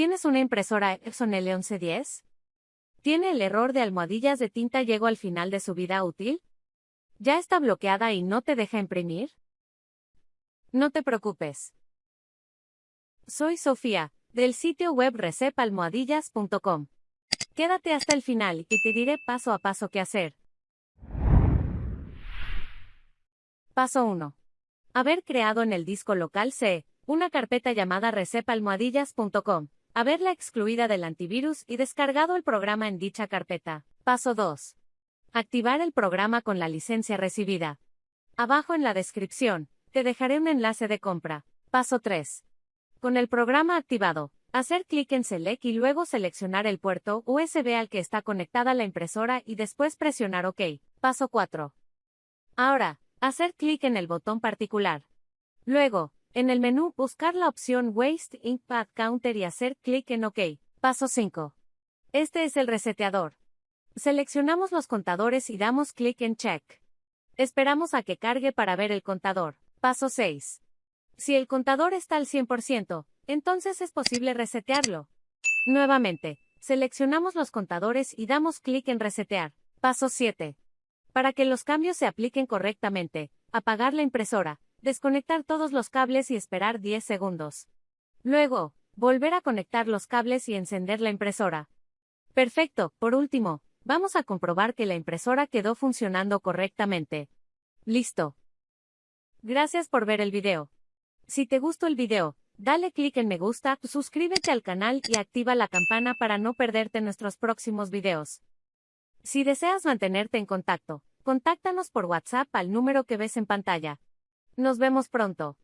¿Tienes una impresora Epson L1110? ¿Tiene el error de almohadillas de tinta llegó al final de su vida útil? ¿Ya está bloqueada y no te deja imprimir? No te preocupes. Soy Sofía, del sitio web recepalmohadillas.com. Quédate hasta el final y te diré paso a paso qué hacer. Paso 1. Haber creado en el disco local C, una carpeta llamada recepalmohadillas.com haberla excluida del antivirus y descargado el programa en dicha carpeta. Paso 2. Activar el programa con la licencia recibida. Abajo en la descripción, te dejaré un enlace de compra. Paso 3. Con el programa activado, hacer clic en Select y luego seleccionar el puerto USB al que está conectada la impresora y después presionar OK. Paso 4. Ahora, hacer clic en el botón particular. Luego, en el menú, buscar la opción Waste Ink Pad Counter y hacer clic en OK. Paso 5. Este es el reseteador. Seleccionamos los contadores y damos clic en Check. Esperamos a que cargue para ver el contador. Paso 6. Si el contador está al 100%, entonces es posible resetearlo. Nuevamente, seleccionamos los contadores y damos clic en Resetear. Paso 7. Para que los cambios se apliquen correctamente, apagar la impresora, desconectar todos los cables y esperar 10 segundos. Luego, volver a conectar los cables y encender la impresora. Perfecto, por último, vamos a comprobar que la impresora quedó funcionando correctamente. Listo. Gracias por ver el video. Si te gustó el video, dale clic en me gusta, suscríbete al canal y activa la campana para no perderte nuestros próximos videos. Si deseas mantenerte en contacto, contáctanos por WhatsApp al número que ves en pantalla. Nos vemos pronto.